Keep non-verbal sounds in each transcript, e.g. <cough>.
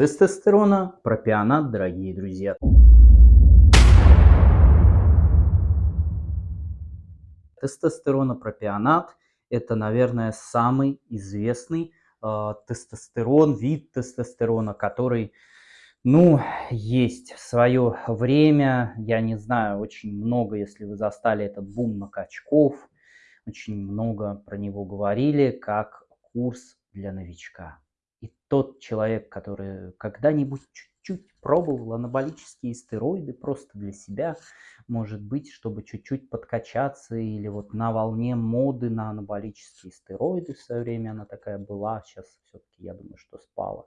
Тестостерона, пропионат, дорогие друзья. Тестостеронопропионат – это, наверное, самый известный э, тестостерон, вид тестостерона, который, ну, есть в свое время, я не знаю, очень много, если вы застали этот бум на качков, очень много про него говорили, как курс для новичка. И тот человек, который когда-нибудь чуть-чуть пробовал анаболические стероиды просто для себя, может быть, чтобы чуть-чуть подкачаться или вот на волне моды на анаболические стероиды в свое время она такая была, сейчас все-таки я думаю, что спала.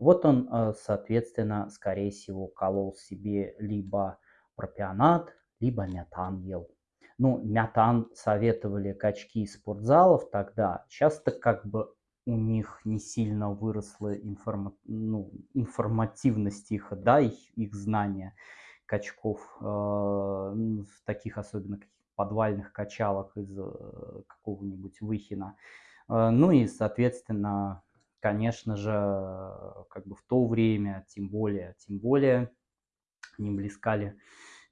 Вот он, э, соответственно, скорее всего, колол себе либо пропионат, либо мятан ел. Ну, мятан советовали качки из спортзалов тогда. Сейчас-то как бы у них не сильно выросла информа ну, информативность их, да, их, их знания качков э, в таких особенно подвальных качалах из э, какого-нибудь Выхина. Э, ну и, соответственно, конечно же, как бы в то время, тем более, тем более, не блескали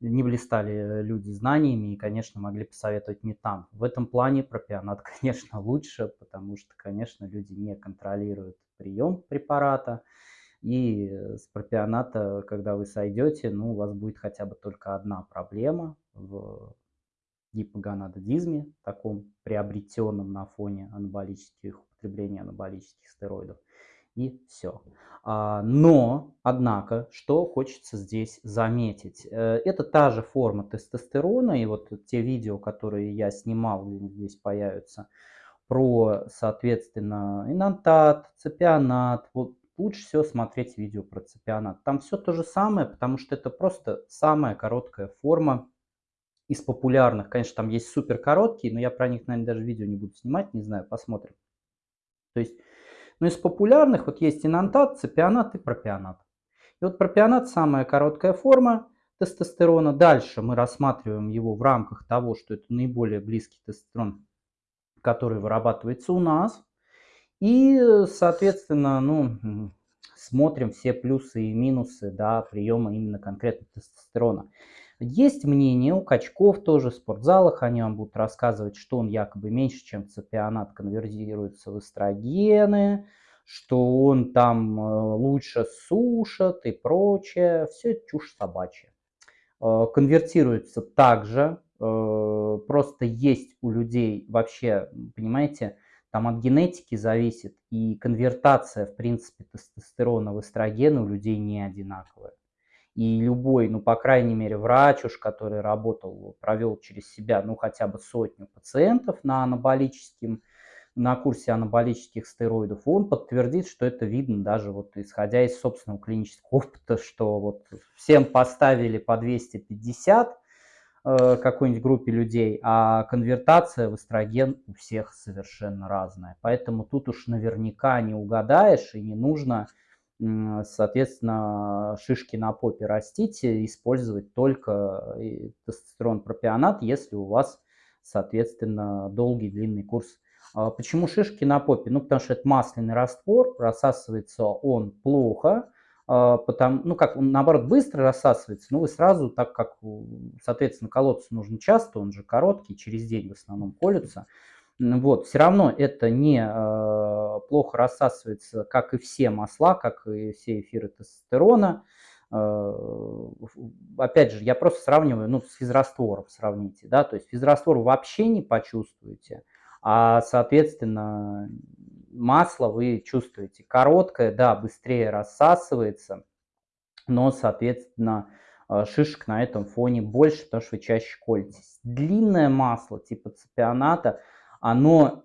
не блистали люди знаниями и, конечно, могли посоветовать метан. В этом плане пропионат, <laughs> конечно, лучше, потому что, конечно, люди не контролируют прием препарата. И с пропионата, когда вы сойдете, ну, у вас будет хотя бы только одна проблема в гипогонадодизме, таком приобретенном на фоне анаболических, употребления анаболических стероидов и все. А, но, однако, что хочется здесь заметить, э, это та же форма тестостерона, и вот те видео, которые я снимал, здесь появятся, про, соответственно, инантат, цепионат, вот лучше всего смотреть видео про цепионат. Там все то же самое, потому что это просто самая короткая форма из популярных. Конечно, там есть супер короткие, но я про них, наверное, даже видео не буду снимать, не знаю, посмотрим. То есть но из популярных вот есть инантат, цепионат и пропионат. И вот пропионат самая короткая форма тестостерона. Дальше мы рассматриваем его в рамках того, что это наиболее близкий тестостерон, который вырабатывается у нас. И, соответственно, ну, смотрим все плюсы и минусы да, приема именно конкретно тестостерона. Есть мнение у качков тоже в спортзалах, они вам будут рассказывать, что он якобы меньше, чем цепионат, конвертируется в эстрогены, что он там э, лучше сушат и прочее. Все это чушь собачья. Э, конвертируется также, э, просто есть у людей вообще, понимаете, там от генетики зависит, и конвертация, в принципе, тестостерона в эстрогены у людей не одинаковая. И любой, ну, по крайней мере, врач уж, который работал, провел через себя, ну, хотя бы сотню пациентов на анаболическим, на курсе анаболических стероидов, он подтвердит, что это видно даже вот исходя из собственного клинического опыта, что вот всем поставили по 250 э, какой-нибудь группе людей, а конвертация в эстроген у всех совершенно разная. Поэтому тут уж наверняка не угадаешь и не нужно соответственно, шишки на попе растить, использовать только э, тестостерон пропионат, если у вас, соответственно, долгий длинный курс. А почему шишки на попе? Ну, потому что это масляный раствор, рассасывается он плохо, потому, ну, как он, наоборот, быстро рассасывается, но вы сразу, так как, соответственно, колоться нужно часто, он же короткий, через день в основном колются, вот, все равно это не э, плохо рассасывается, как и все масла, как и все эфиры тестостерона. Э, опять же, я просто сравниваю, ну, с физраствором сравните, да, то есть физраствор вообще не почувствуете, а, соответственно, масло вы чувствуете. Короткое, да, быстрее рассасывается, но, соответственно, э, шишек на этом фоне больше, потому что вы чаще колитесь. Длинное масло типа цепионата – оно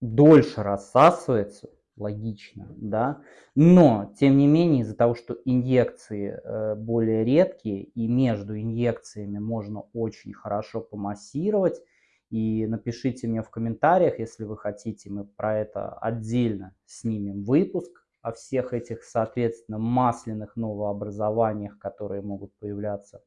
дольше рассасывается, логично, да, но, тем не менее, из-за того, что инъекции э, более редкие, и между инъекциями можно очень хорошо помассировать, и напишите мне в комментариях, если вы хотите, мы про это отдельно снимем выпуск о всех этих, соответственно, масляных новообразованиях, которые могут появляться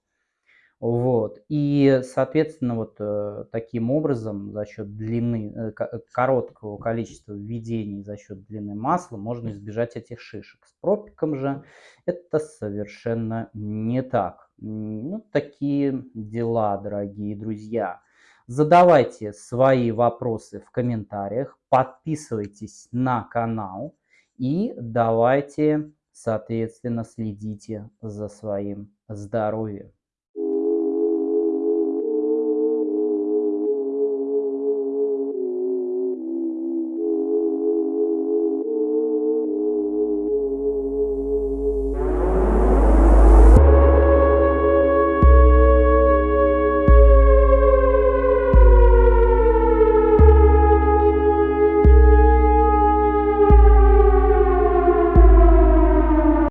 Вот. И, соответственно, вот э, таким образом, за счет длины, э, короткого количества введений, за счет длины масла, можно избежать этих шишек. С пропиком же это совершенно не так. Ну, такие дела, дорогие друзья. Задавайте свои вопросы в комментариях, подписывайтесь на канал и давайте, соответственно, следите за своим здоровьем.